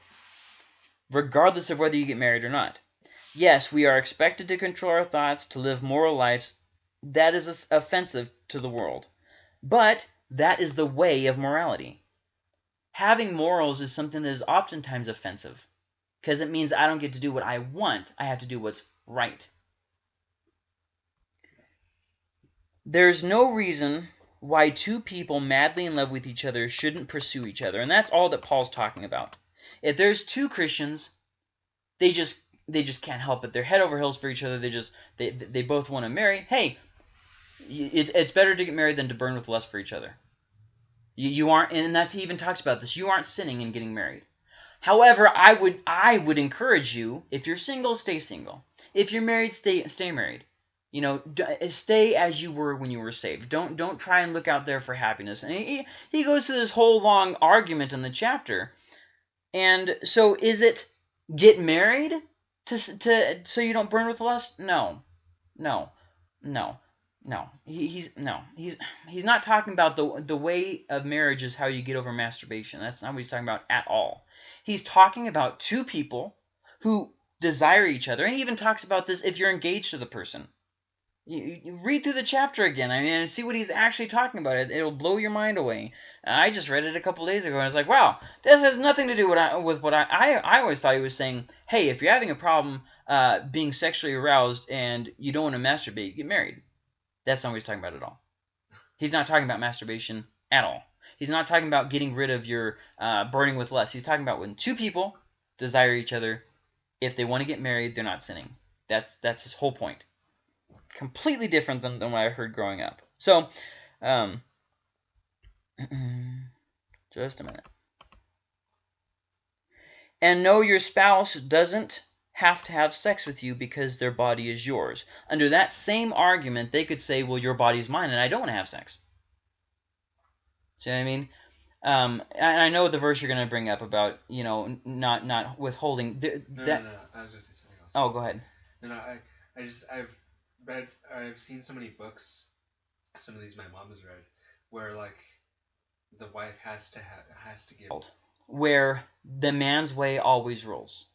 regardless of whether you get married or not. Yes, we are expected to control our thoughts, to live moral lives. That is offensive to the world. But that is the way of morality. Having morals is something that is oftentimes offensive because it means I don't get to do what I want. I have to do what's right. There's no reason why two people madly in love with each other shouldn't pursue each other. And that's all that Paul's talking about. If there's two Christians, they just they just can't help it. They're head over heels for each other. They just they they both want to marry. Hey, it, it's better to get married than to burn with lust for each other. You, you aren't, and that's he even talks about this. You aren't sinning in getting married. However, I would I would encourage you if you're single, stay single. If you're married, stay stay married. You know, uh, stay as you were when you were saved. Don't don't try and look out there for happiness. And he he goes through this whole long argument in the chapter. And so is it get married to to so you don't burn with lust? No. No. No. No. He, he's no. He's he's not talking about the the way of marriage is how you get over masturbation. That's not what he's talking about at all. He's talking about two people who desire each other. And he even talks about this if you're engaged to the person. You, you- read through the chapter again. I mean, and see what he's actually talking about. It, it'll blow your mind away. I just read it a couple days ago, and I was like, wow, this has nothing to do with, with what I, I. I always thought he was saying, hey, if you're having a problem uh, being sexually aroused and you don't want to masturbate, get married. That's not what he's talking about at all. He's not talking about masturbation at all. He's not talking about getting rid of your uh, burning with lust. He's talking about when two people desire each other, if they want to get married, they're not sinning. That's that's his whole point. Completely different than, than what I heard growing up. So, um, *clears throat* just a minute. And know your spouse doesn't have to have sex with you because their body is yours. Under that same argument, they could say, well, your body's mine and I don't want to have sex. See what I mean? Um, and I know the verse you're going to bring up about, you know, not not withholding. th- No, that, no, no. I was gonna say something else. Oh, go ahead. No, no. I, I just I've read I've seen so many books. Some of these my mom has read, where like the wife has to have, has to give. where the man's way always rules.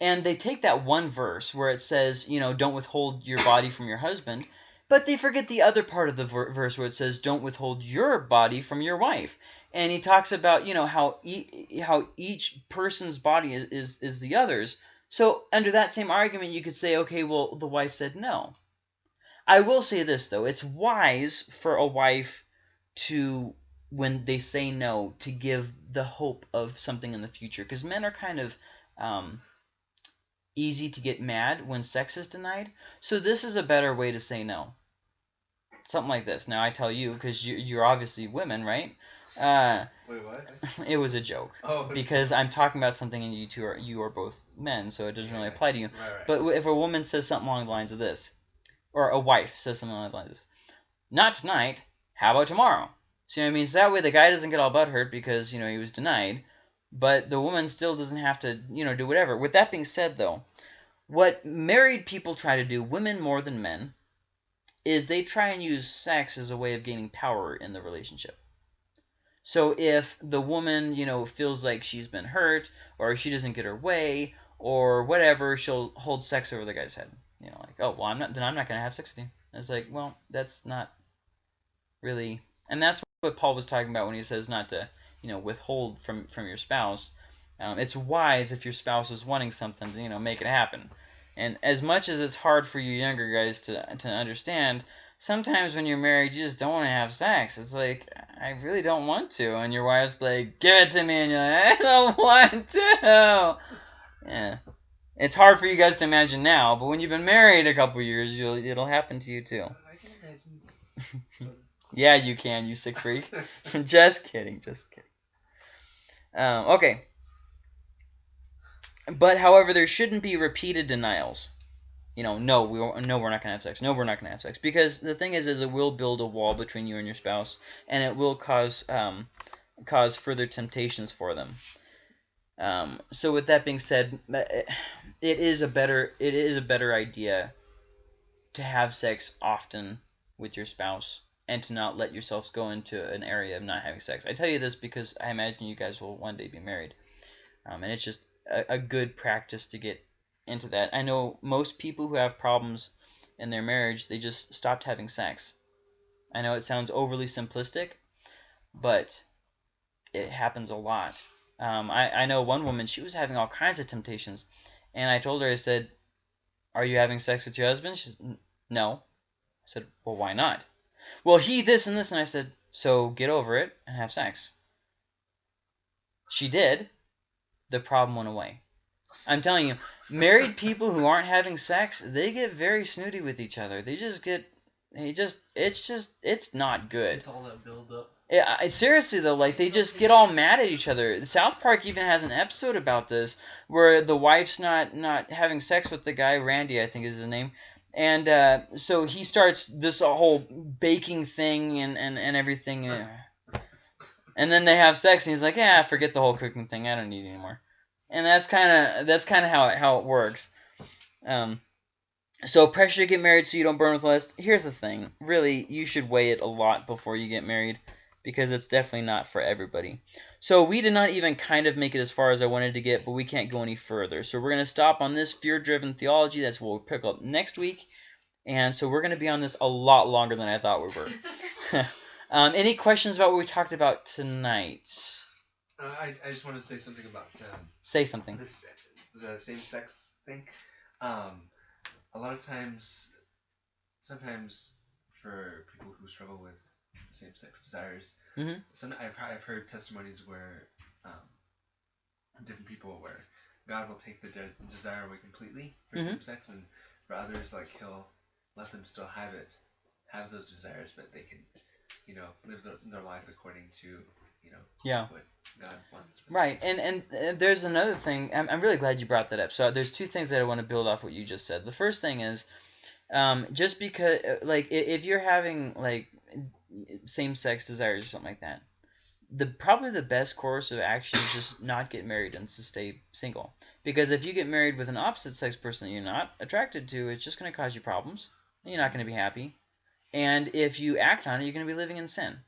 And they take that one verse where it says, you know, don't withhold your body from your husband, but they forget the other part of the ver- verse where it says, don't withhold your body from your wife. And he talks about, you know, how e- how each person's body is, is is the other's. So under that same argument, you could say, okay, well, the wife said no. I will say this though, it's wise for a wife to when they say no to give the hope of something in the future because men are kind of um, easy to get mad when sex is denied so this is a better way to say no something like this now i tell you because you, you're obviously women right uh, Wait, what? *laughs* it was a joke Oh, because i'm talking about something and you two are you are both men so it doesn't really apply to you Right, right. but if a woman says something along the lines of this, or a wife says something along the lines of this, not tonight, how about tomorrow? See what I mean? So that way the guy doesn't get all butthurt because, you know, he was denied, but the woman still doesn't have to, you know, do whatever. With that being said, though, what married people try to do, women more than men, is they try and use sex as a way of gaining power in the relationship. So if the woman, you know, feels like she's been hurt, or she doesn't get her way, or whatever, she'll hold sex over the guy's head. You know, like, oh well, I'm not then I'm not gonna have sex with you. And it's like, well, that's not really, and that's what Paul was talking about when he says not to, you know, withhold from from your spouse. Um, it's wise if your spouse is wanting something to, you know, make it happen. And as much as it's hard for you younger guys to to understand, sometimes when you're married, you just don't want to have sex. It's like I really don't want to, and your wife's like, "Give it to me," and you're like, "I *laughs* don't want to." Yeah, it's hard for you guys to imagine now, but when you've been married a couple years, you'll it'll happen to you too. I can imagine. *laughs* Yeah, you can, you sick freak. *laughs* just kidding, just kidding. Um, okay. But however, there shouldn't be repeated denials. You know, no, we no, we're not gonna have sex. No, we're not gonna have sex because the thing is, is it will build a wall between you and your spouse, and it will cause um, cause further temptations for them. Um, so with that being said, it is a better it is a better idea to have sex often with your spouse and to not let yourselves go into an area of not having sex. I tell you this because I imagine you guys will one day be married, um, and it's just a, a good practice to get into that. I know most people who have problems in their marriage, they just stopped having sex. I know it sounds overly simplistic, but it happens a lot. Um, I, I know one woman, she was having all kinds of temptations, and I told her, I said, Are you having sex with your husband? She said, No. I said, Well, why not? Well, he this and this, and I said, So get over it and have sex. She did. The problem went away. I'm telling you, married people who aren't having sex, they get very snooty with each other. They just get, they just, it's just, it's not good. It's all that build up. Yeah, I, seriously though, like they just get all mad at each other. South Park even has an episode about this where the wife's not not having sex with the guy Randy, I think is his name, and uh, so he starts this whole baking thing and and and everything. uh, and then they have sex, and he's like, "Yeah, forget the whole cooking thing. I don't need it anymore." And that's kind of that's kind of how it, how it works. Um, so pressure to get married so you don't burn with lust. Here's the thing: really, you should weigh it a lot before you get married, because it's definitely not for everybody. So we did not even kind of make it as far as I wanted to get, but we can't go any further. So we're gonna stop on this fear-driven theology. That's what we'll pick up next week. And so we're gonna be on this a lot longer than I thought we were. *laughs* um, any questions about what we talked about tonight? Uh, I, I just want to say something about um, Say something. this the same sex thing. Um, a lot of times, sometimes for people who struggle with same sex desires, Mhm. some I've I've heard testimonies where um, different people where God will take the de- desire away completely for Mhm. same sex, and for others like He'll let them still have it, have those desires, but they can, you know, live their, their life according to you know Yeah. what God wants. Right, and and uh, there's another thing. I'm I'm really glad you brought that up. So there's two things that I want to build off what you just said. The first thing is, um, just because like if you're having like same-sex desires or something like that, the probably the best course of action is just not get married and to stay single. Because if you get married with an opposite-sex person that you're not attracted to, it's just going to cause you problems. You're not going to be happy, and if you act on it, you're going to be living in sin.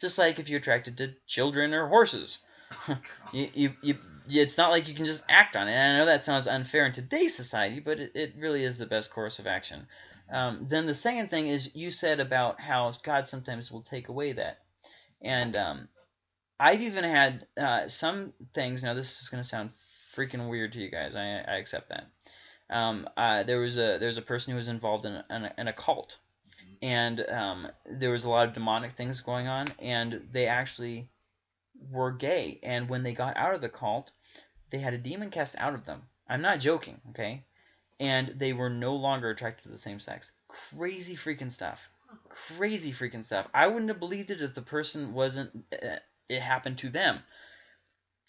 Just like if you're attracted to children or horses. *laughs* you, you, you, it's not like you can just act on it. And I know that sounds unfair in today's society, but it, it really is the best course of action. Um, then the second thing is you said about how God sometimes will take away that. And um, I've even had uh, some things, now this is going to sound freaking weird to you guys, I, I accept that. Um, uh, there was a there was a person who was involved in, in, a, in a cult, and um, there was a lot of demonic things going on, and they actually were gay. And when they got out of the cult, they had a demon cast out of them. I'm not joking, okay? And they were no longer attracted to the same sex. Crazy freaking stuff. Crazy freaking stuff. I wouldn't have believed it if the person wasn't. Uh, it happened to them.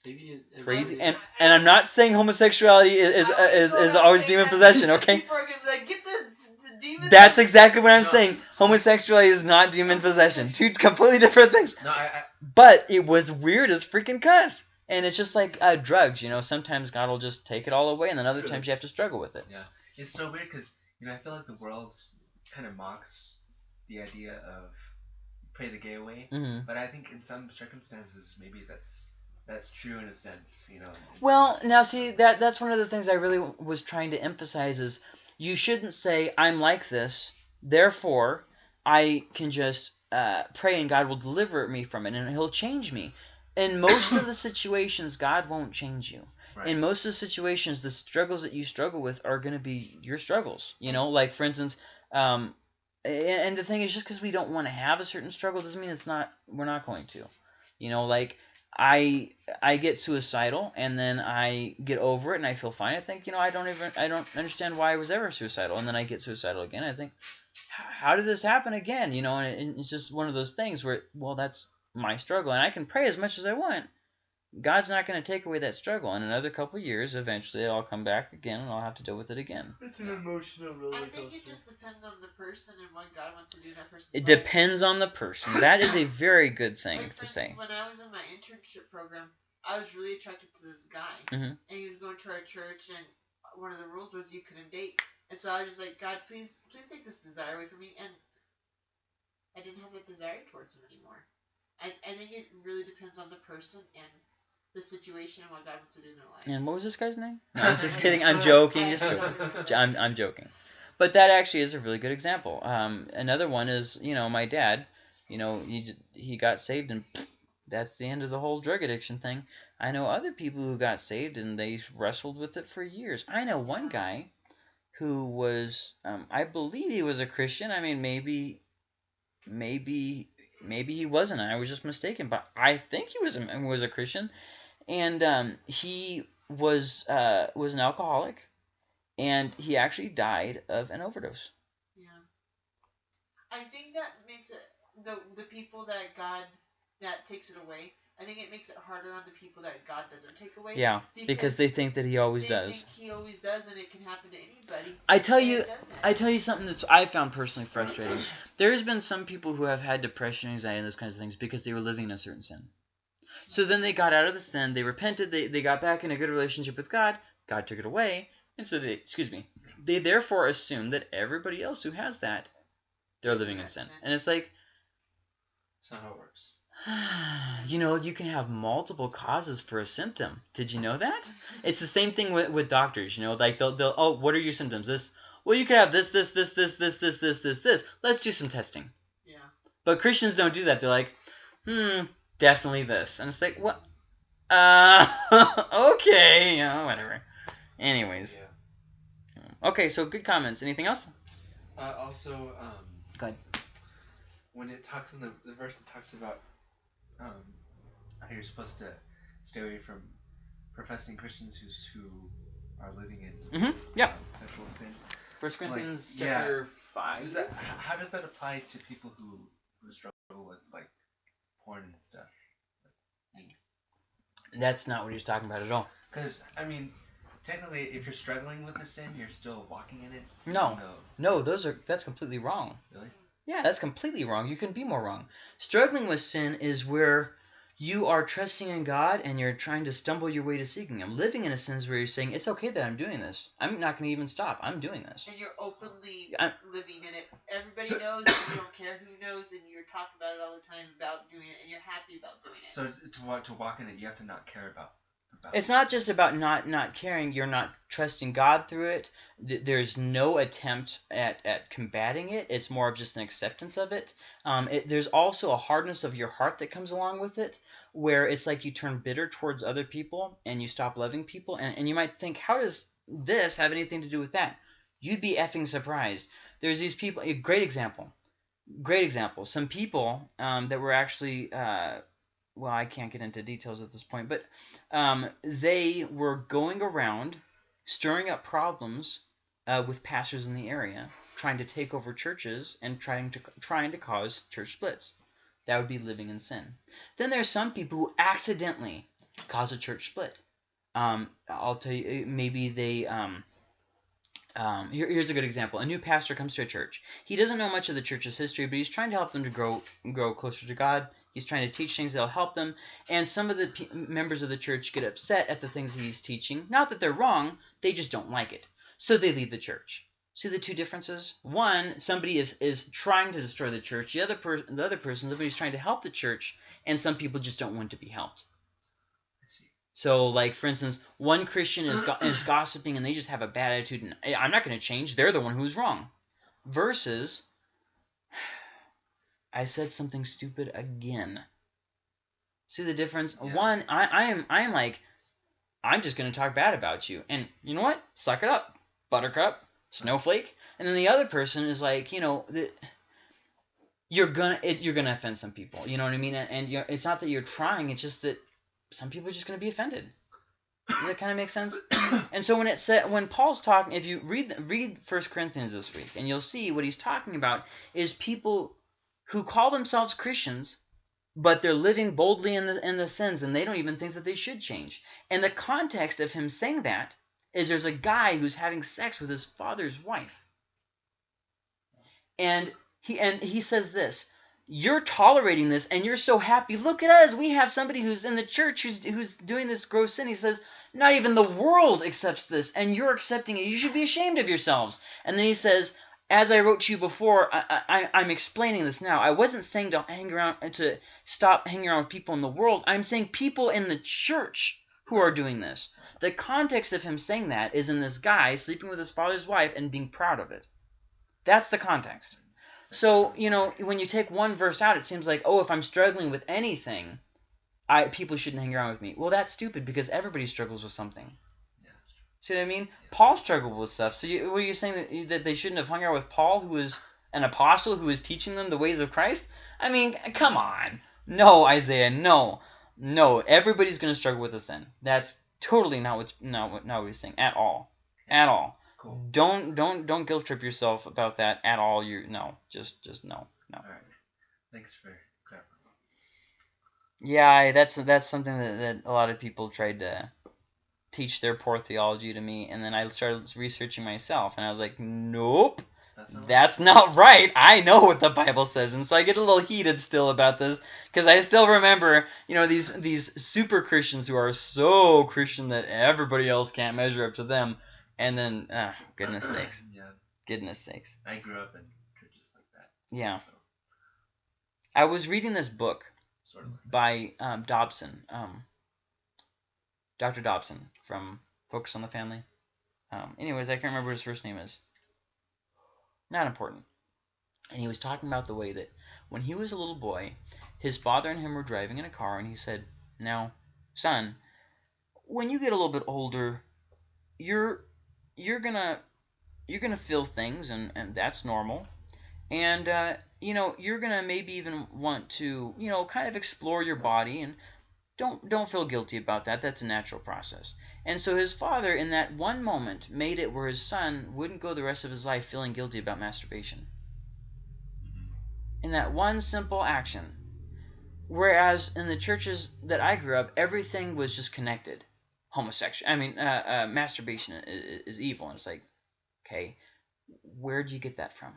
Maybe it, it Crazy. really- And and I'm not saying homosexuality is is, is, is always demon possession, okay? People are gonna be like, get the, the demon. That's exactly what I'm No. saying. Homosexuality is not demon possession. Two completely different things. No, I, I But it was weird as freaking cuss. And it's just like uh, drugs, you know. Sometimes God will just take it all away, and then other times you have to struggle with it. Yeah, it's so weird because you know I feel like the world kind of mocks the idea of pray the gay away, hmm but I think in some circumstances maybe that's that's true in a sense, you know. Well, now see that that's one of the things I really w- was trying to emphasize is you shouldn't say I'm like this, therefore I can just uh, pray and God will deliver me from it and He'll change me. In most of the situations, God won't change you. right. in most of the situations, the struggles that you struggle with are going to be your struggles. You know, like for instance, um, and the thing is, just because we don't want to have a certain struggle doesn't mean it's not. We're not going to. You know, like I I get suicidal and then I get over it and I feel fine. I think you know I don't even I don't understand why I was ever suicidal and then I get suicidal again. I think how did this happen again? You know, and it, it's just one of those things where well that's my struggle and I can pray as much as I want. God's not going to take away that struggle. In another couple years, eventually I'll come back again and I'll have to deal with it again. It's an emotional roller I coaster. think it just depends on the person and what God wants to do in that person's It life. depends on the person. That is a very good thing Like, for to say. instance, When I was in my internship program, I was really attracted to this guy, Mhm. and he was going to our church, and one of the rules was you couldn't date. And so I was just like, God, please, please take this desire away from me, and I didn't have that desire towards him anymore. I, I think it really depends on the person and the situation and what God wants to do in their life. And what was this guy's name? No, I'm just *laughs* kidding. I'm joking. Just joking. *laughs* I'm, I'm joking. But that actually is a really good example. Um, another one is, you know, my dad, you know, he, he got saved and that's the end of the whole drug addiction thing. I know other people who got saved and they wrestled with it for years. I know one guy who was, um, I believe he was a Christian. I mean, maybe, maybe, maybe he wasn't. I was just mistaken, but I think he was a, was a Christian, and um, he was uh, was an alcoholic, and he actually died of an overdose. Yeah. I think that makes it the the people that God that takes it away. I think it makes it harder on the people that God doesn't take away. Yeah, because they think that he always they does. think he always does, and it can happen to anybody. I tell you. I tell you something that's I found personally frustrating. There's been some people who have had depression, anxiety, and those kinds of things because they were living in a certain sin. So then they got out of the sin, they repented, they, they got back in a good relationship with God, God took it away, and so they excuse me, they therefore assume that everybody else who has that, they're living in sin. And it's like That's not how it works. *sighs* you know, you can have multiple causes for a symptom. Did you know that? It's the same thing with, with doctors, you know, like they'll, they'll, oh, what are your symptoms? This, well, you could have this, this, this, this, this, this, this, this, this. Let's do some testing. yeah. But Christians don't do that. They're like, hmm, definitely this. And it's like, what? Uh, *laughs* okay, you know, whatever. Anyways. Yeah. Okay, so good comments. Anything else? Uh, also, um, Go ahead. when it talks in the, the verse that talks about um, how you're supposed to stay away from professing Christians who's, who are living in Mhm, yeah. um, sexual sin. First Corinthians yeah. chapter 5. Does that, how does that apply to people who, who struggle with like porn and stuff? That's not what he's talking about at all. Because I mean, technically, if you're struggling with a sin, you're still walking in it. No. No. No, those are that's completely wrong. Really? Yeah, that's completely wrong. You can be more wrong. Struggling with sin is where you are trusting in God and you're trying to stumble your way to seeking Him. Living in a sin is where you're saying, it's okay that I'm doing this. I'm not going to even stop. I'm doing this. And you're openly I- living in it. Everybody knows, and you don't care who knows, and you're talking about it all the time about doing it, and you're happy about doing it. So to to walk in it, you have to not care about. It's not just about not not caring. You're not trusting God through it. There's no attempt at, at combating it. It's more of just an acceptance of it. Um, it. There's also a hardness of your heart that comes along with it, where it's like you turn bitter towards other people and you stop loving people. And, and you might think, how does this have anything to do with that? You'd be effing surprised. There's these people. A great example. Great example. Some people um, that were actually. Uh, well, I can't get into details at this point, but um, they were going around stirring up problems uh, with pastors in the area, trying to take over churches and trying to trying to cause church splits. That would be living in sin. Then there's some people who accidentally cause a church split. Um, I'll tell you, maybe they. Um, um, here, here's a good example. A new pastor comes to a church. He doesn't know much of the church's history, but he's trying to help them to grow grow closer to God. He's trying to teach things that'll help them. And some of the members of the church get upset at the things that he's teaching. Not that they're wrong, they just don't like it. So they leave the church. See the two differences? One, somebody is, is trying to destroy the church. The other person, the other person, somebody's trying to help the church, and some people just don't want to be helped. So, like for instance, one Christian is go- is gossiping and they just have a bad attitude, and I'm not going to change. They're the one who's wrong. Versus, I said something stupid again. See the difference? Yeah. One, I, I am I am like, I'm just going to talk bad about you, and you know what? Suck it up, Buttercup, Snowflake. And then the other person is like, you know, the, you're gonna it, you're gonna offend some people. You know what I mean? And, it's not that you're trying. It's just that some people are just going to be offended. Does that kind of make sense? *coughs* And so when it said when Paul's talking, if you read read First Corinthians this week, and you'll see what he's talking about is people who call themselves Christians, but they're living boldly in the in the sins, and they don't even think that they should change. And the context of him saying that is there's a guy who's having sex with his father's wife, and he and he says this you're tolerating this and you're so happy. Look at us. We have somebody who's in the church who's who's doing this gross sin. He says, not even the world accepts this, and you're accepting it. You should be ashamed of yourselves. And then he says, as I wrote to you before, I, I, I'm explaining this now. I wasn't saying to hang around to stop hanging around with people in the world. I'm saying people in the church who are doing this. The context of him saying that is in this guy sleeping with his father's wife and being proud of it. That's the context. So, you know, when you take one verse out, it seems like, oh, if I'm struggling with anything, I people shouldn't hang around with me. Well, that's stupid because everybody struggles with something. Yeah, that's true. See what I mean? Paul struggled with stuff. So, you, were you saying that, that they shouldn't have hung out with Paul, who was an apostle, who was teaching them the ways of Christ? I mean, come on. No, Isaiah, no. No, everybody's going to struggle with a sin. That's totally not what's not what, not what he's saying at all. At all. Cool. Don't don't don't guilt trip yourself about that at all. You no, just just no, no. All right. Thanks for clarifying. Yeah, that's that's something that, that a lot of people tried to teach their poor theology to me, and then I started researching myself, and I was like, nope, That's not that's not right. I know what the Bible says, and so I get a little heated still about this because I still remember, you know, these these super Christians who are so Christian that everybody else can't measure up to them, and then, ah, goodness *clears throat* sakes, yeah, goodness sakes, I grew up in churches like that. yeah. So, I was reading this book sort of. Like by um, Dobson, um, Dr. Dobson from Focus on the Family. Um, anyways, I can't remember what his first name is. Not important. And he was talking about the way that when he was a little boy, his father and him were driving in a car, and he said, "Now, son, when you get a little bit older, you're you're gonna you're gonna feel things, and and that's normal, and uh, you know you're gonna maybe even want to you know kind of explore your body and don't don't feel guilty about that. That's a natural process. And so his father in that one moment made it where his son wouldn't go the rest of his life feeling guilty about masturbation. Mhm. in that one simple action. Whereas in the churches that i grew up everything was just connected. Homosexual i mean uh, uh, masturbation is, is evil. And it's like okay where do you get that from?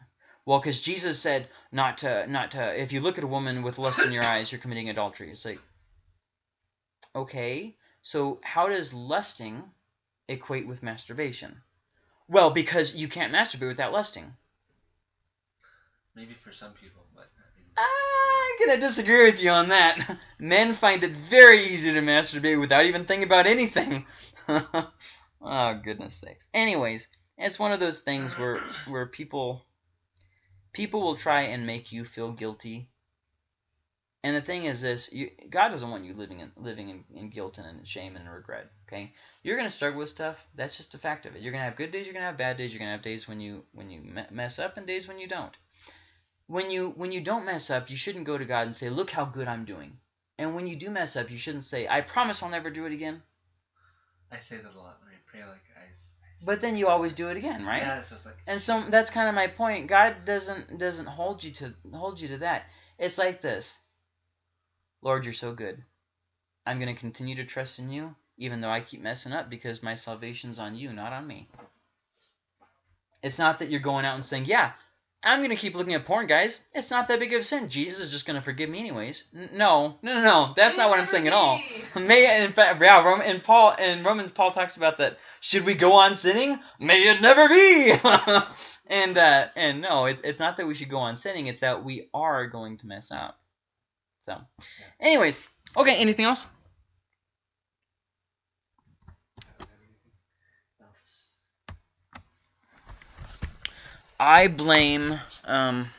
Well because jesus said not to not to if you look at a woman with lust in your eyes you're committing adultery. It's like okay so how does lusting equate with masturbation well because you can't masturbate without lusting Maybe for some people, but I mean, ah, I'm gonna disagree with you on that. *laughs* Men find it very easy to masturbate without even thinking about anything. *laughs* oh goodness sakes. Anyways, it's one of those things where where people people will try and make you feel guilty. And the thing is this, you, God doesn't want you living in living in, in guilt and in shame and in regret. Okay, you're gonna struggle with stuff. That's just a fact of it. You're gonna have good days. You're gonna have bad days. You're gonna have days when you when you me- mess up and days when you don't when you when you don't mess up, you shouldn't go to God and say, "Look how good I'm doing." And when you do mess up, you shouldn't say, "I promise I'll never do it again." I say that a lot when I pray. Like I. I But then you always do it again, right? Yeah, it's just like. And so that's kind of my point. God doesn't doesn't hold you to hold you to that. It's like this. Lord, you're so good. I'm going to continue to trust in you even though I keep messing up because my salvation's on you, not on me. It's not that you're going out and saying, "Yeah, I'm going to keep looking at porn, guys. It's not that big of a sin. Jesus is just going to forgive me anyways." N- no. No, no, no. That's not what I'm saying at all. May in fact, yeah, Rom- in Paul in Romans, Paul talks about that. Should we go on sinning? May it never be. *laughs* and uh, and no, it's it's not that we should go on sinning. It's that we are going to mess up. So, anyways, okay. Anything else? I don't have anything else. I blame um